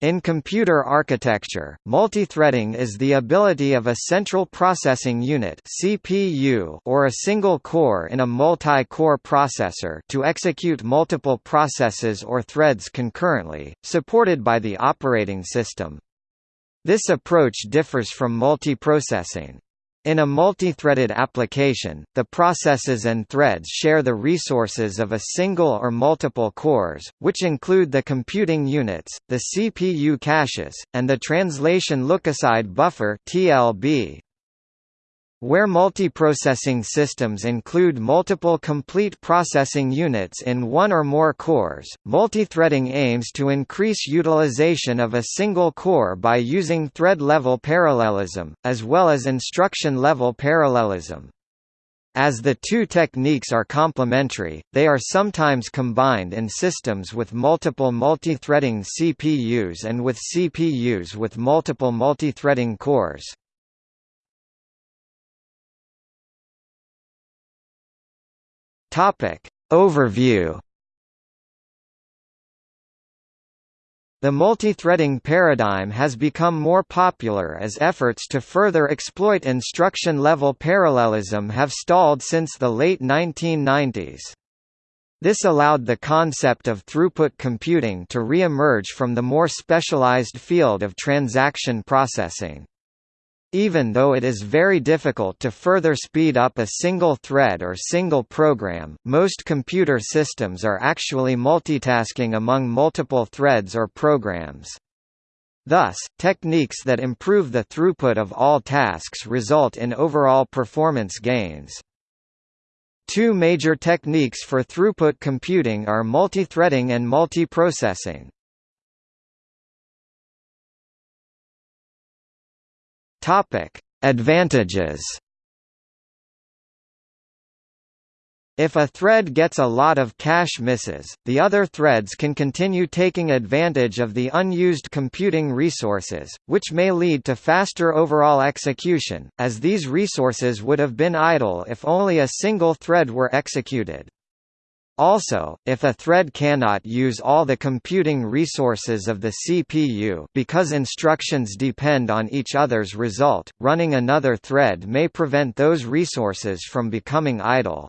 In computer architecture, multithreading is the ability of a central processing unit (CPU) or a single core in a multi-core processor to execute multiple processes or threads concurrently, supported by the operating system. This approach differs from multiprocessing. In a multi-threaded application, the processes and threads share the resources of a single or multiple cores, which include the computing units, the CPU caches, and the translation lookaside buffer (TLB). Where multiprocessing systems include multiple complete processing units in one or more cores, multithreading aims to increase utilization of a single core by using thread-level parallelism, as well as instruction-level parallelism. As the two techniques are complementary, they are sometimes combined in systems with multiple multithreading CPUs and with CPUs with multiple multithreading cores. Topic. Overview The multithreading paradigm has become more popular as efforts to further exploit instruction-level parallelism have stalled since the late 1990s. This allowed the concept of throughput computing to re-emerge from the more specialized field of transaction processing. Even though it is very difficult to further speed up a single thread or single program, most computer systems are actually multitasking among multiple threads or programs. Thus, techniques that improve the throughput of all tasks result in overall performance gains. Two major techniques for throughput computing are multithreading and multiprocessing. Topic: Advantages. If a thread gets a lot of cache misses, the other threads can continue taking advantage of the unused computing resources, which may lead to faster overall execution, as these resources would have been idle if only a single thread were executed. Also, if a thread cannot use all the computing resources of the CPU because instructions depend on each other's result, running another thread may prevent those resources from becoming idle.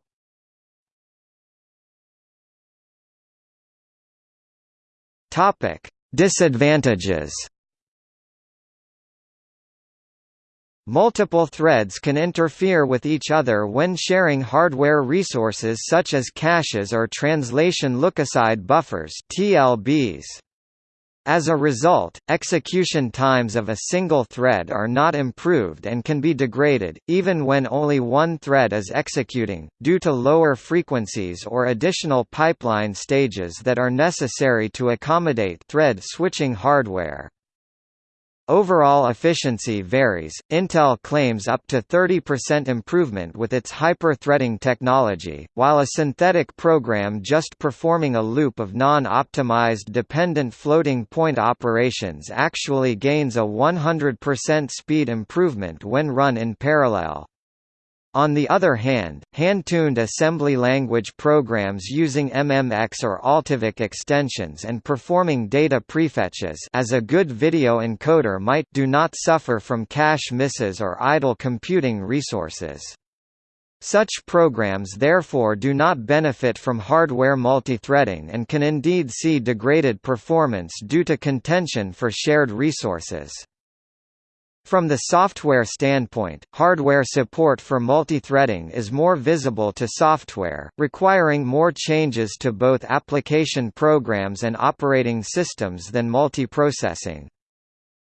Disadvantages Multiple threads can interfere with each other when sharing hardware resources such as caches or translation lookaside buffers (TLBs). As a result, execution times of a single thread are not improved and can be degraded, even when only one thread is executing, due to lower frequencies or additional pipeline stages that are necessary to accommodate thread switching hardware. Overall efficiency varies. Intel claims up to 30% improvement with its hyper-threading technology, while a synthetic program just performing a loop of non-optimized dependent floating point operations actually gains a 100% speed improvement when run in parallel. On the other hand, hand-tuned assembly language programs using MMX or AltiVec extensions and performing data prefetches as a good video encoder might do not suffer from cache misses or idle computing resources. Such programs therefore do not benefit from hardware multithreading and can indeed see degraded performance due to contention for shared resources. From the software standpoint, hardware support for multithreading is more visible to software, requiring more changes to both application programs and operating systems than multiprocessing.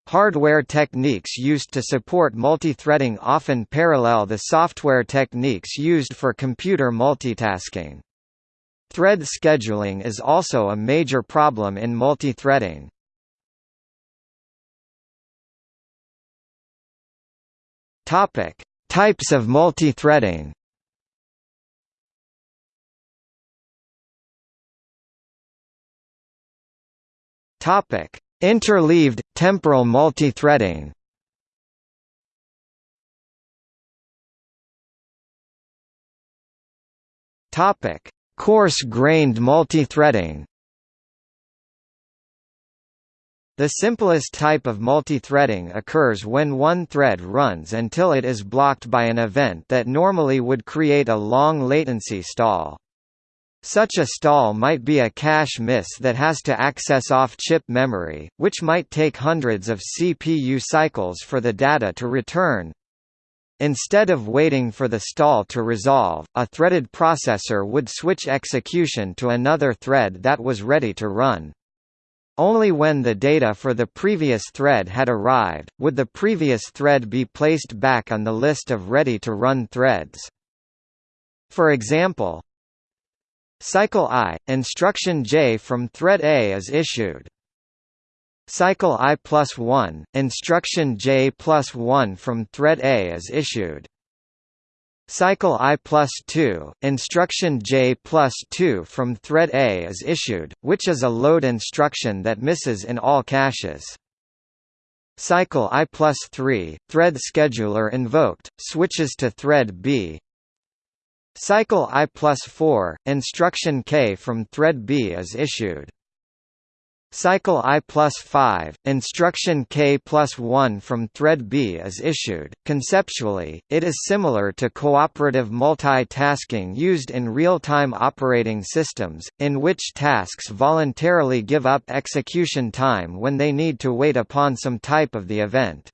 Hardware techniques used to support multithreading often parallel the software techniques used for computer multitasking. Thread scheduling is also a major problem in multithreading. Topic: Types of multithreading. Topic: Interleaved temporal multithreading. Topic: Coarse-grained multithreading. The simplest type of multithreading occurs when one thread runs until it is blocked by an event that normally would create a long latency stall. Such a stall might be a cache miss that has to access off-chip memory, which might take hundreds of CPU cycles for the data to return. Instead of waiting for the stall to resolve, a threaded processor would switch execution to another thread that was ready to run. Only when the data for the previous thread had arrived, would the previous thread be placed back on the list of ready-to-run threads. For example, Cycle I, instruction J from thread A is issued. Cycle I plus 1, instruction J plus 1 from thread A is issued. Cycle I plus 2, instruction J plus 2 from thread A is issued, which is a load instruction that misses in all caches. Cycle I plus 3, thread scheduler invoked, switches to thread B. Cycle I plus 4, instruction K from thread B is issued. Cycle I plus 5, instruction K plus 1 from thread B is issued. Conceptually, it is similar to cooperative multitasking used in real-time operating systems, in which tasks voluntarily give up execution time when they need to wait upon some type of the event.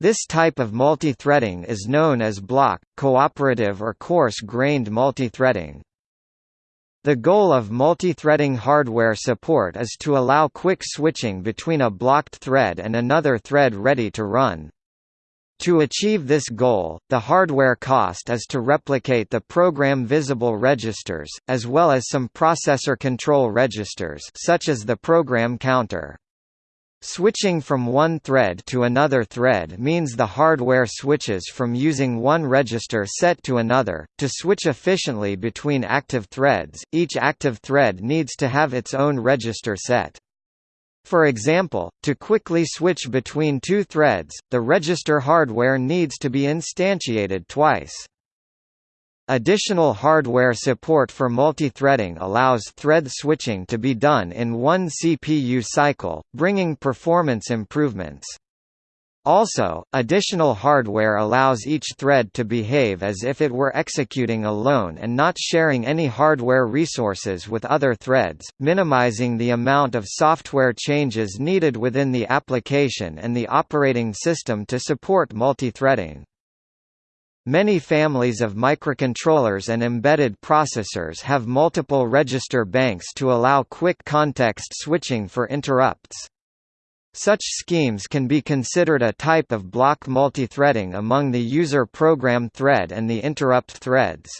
This type of multithreading is known as block, cooperative or coarse-grained multithreading. The goal of multithreading hardware support is to allow quick switching between a blocked thread and another thread ready to run. To achieve this goal, the hardware cost is to replicate the program visible registers, as well as some processor control registers such as the program counter. Switching from one thread to another thread means the hardware switches from using one register set to another. To switch efficiently between active threads, each active thread needs to have its own register set. For example, to quickly switch between two threads, the register hardware needs to be instantiated twice. Additional hardware support for multithreading allows thread switching to be done in one CPU cycle, bringing performance improvements. Also, additional hardware allows each thread to behave as if it were executing alone and not sharing any hardware resources with other threads, minimizing the amount of software changes needed within the application and the operating system to support multithreading. Many families of microcontrollers and embedded processors have multiple register banks to allow quick context switching for interrupts. Such schemes can be considered a type of block multithreading among the user program thread and the interrupt threads.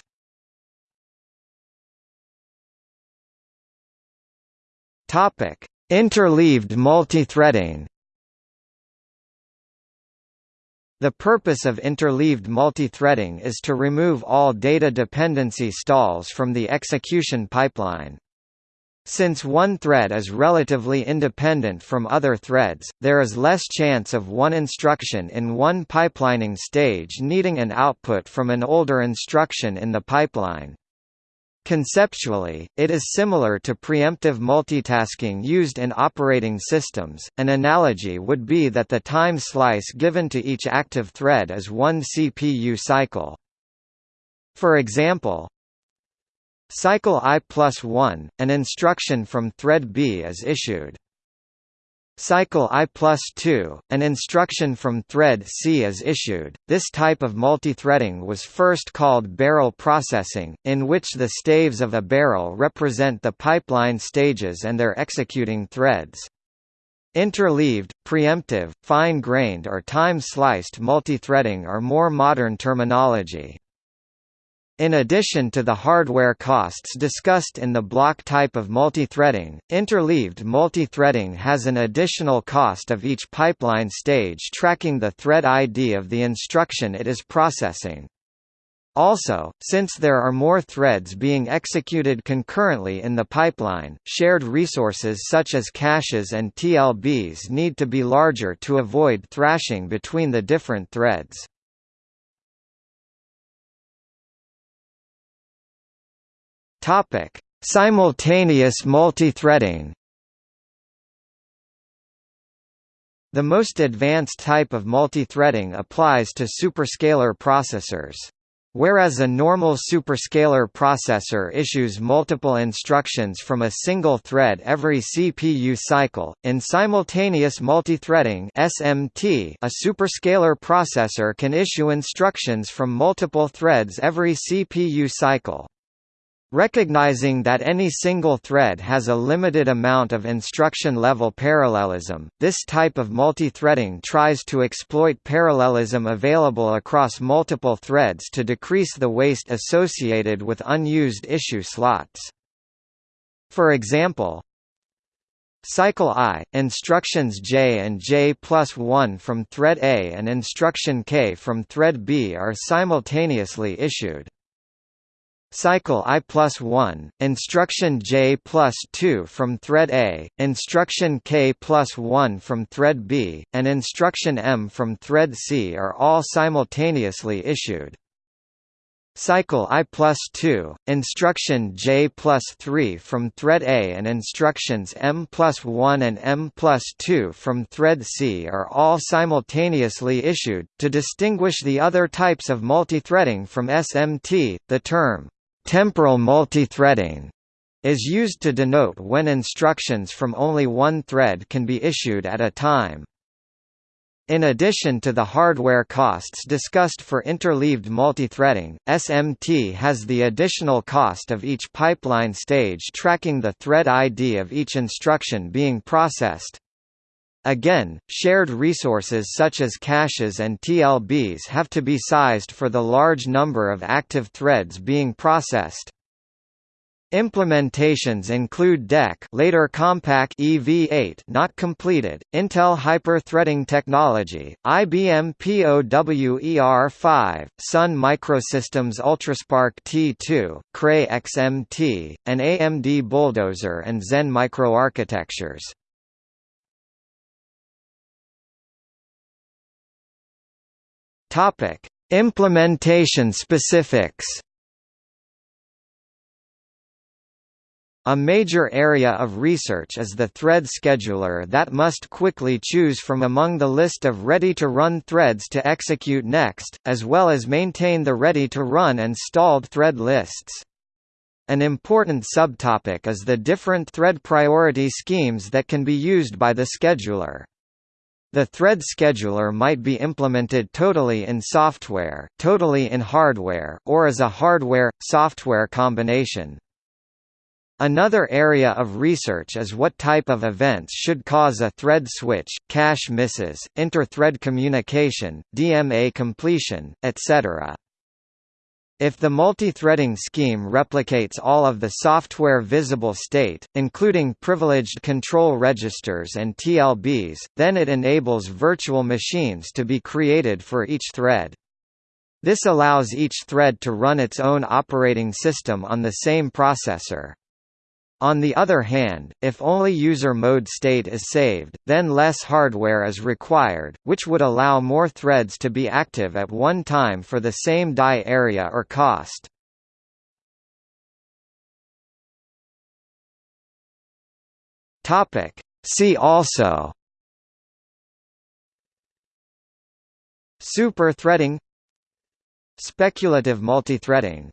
Interleaved multithreading The purpose of interleaved multithreading is to remove all data dependency stalls from the execution pipeline. Since one thread is relatively independent from other threads, there is less chance of one instruction in one pipelining stage needing an output from an older instruction in the pipeline. Conceptually, it is similar to preemptive multitasking used in operating systems. An analogy would be that the time slice given to each active thread is one CPU cycle. For example, cycle I plus 1, an instruction from thread B is issued. Cycle I plus 2, an instruction from thread C is issued. This type of multithreading was first called barrel processing, in which the staves of a barrel represent the pipeline stages and their executing threads. Interleaved, preemptive, fine-grained or time-sliced multithreading are more modern terminology. In addition to the hardware costs discussed in the block type of multithreading, interleaved multithreading has an additional cost of each pipeline stage tracking the thread ID of the instruction it is processing. Also, since there are more threads being executed concurrently in the pipeline, shared resources such as caches and TLBs need to be larger to avoid thrashing between the different threads. Topic: Simultaneous multithreading. The most advanced type of multithreading applies to superscalar processors. Whereas a normal superscalar processor issues multiple instructions from a single thread every CPU cycle, in simultaneous multithreading (SMT), a superscalar processor can issue instructions from multiple threads every CPU cycle. Recognizing that any single thread has a limited amount of instruction-level parallelism, this type of multi-threading tries to exploit parallelism available across multiple threads to decrease the waste associated with unused issue slots. For example, Cycle I, instructions J and J plus 1 from thread A and instruction K from thread B are simultaneously issued. Cycle I plus 1, instruction J plus 2 from thread A, instruction K plus 1 from thread B, and instruction M from thread C are all simultaneously issued. Cycle I plus 2, instruction J plus 3 from thread A and instructions M plus 1 and M plus 2 from thread C are all simultaneously issued. To distinguish the other types of multithreading from SMT, the term Temporal multithreading is used to denote when instructions from only one thread can be issued at a time. In addition to the hardware costs discussed for interleaved multithreading, SMT has the additional cost of each pipeline stage tracking the thread ID of each instruction being processed. Again, shared resources such as caches and TLBs have to be sized for the large number of active threads being processed. Implementations include DEC later Compaq EV8 not completed, Intel Hyper-Threading Technology, IBM POWER5, Sun Microsystems UltraSPARC T2, Cray XMT, and AMD Bulldozer and Zen microarchitectures. Topic: Implementation specifics. A major area of research is the thread scheduler that must quickly choose from among the list of ready-to-run threads to execute next, as well as maintain the ready-to-run and stalled thread lists. An important subtopic is the different thread priority schemes that can be used by the scheduler. The thread scheduler might be implemented totally in software, totally in hardware, or as a hardware-software combination. Another area of research is what type of events should cause a thread switch, cache misses, inter-thread communication, DMA completion, etc. If the multi-threading scheme replicates all of the software visible state, including privileged control registers and TLBs, then it enables virtual machines to be created for each thread. This allows each thread to run its own operating system on the same processor. On the other hand, if only user mode state is saved, then less hardware is required, which would allow more threads to be active at one time for the same die area or cost. See also Super threading Speculative multithreading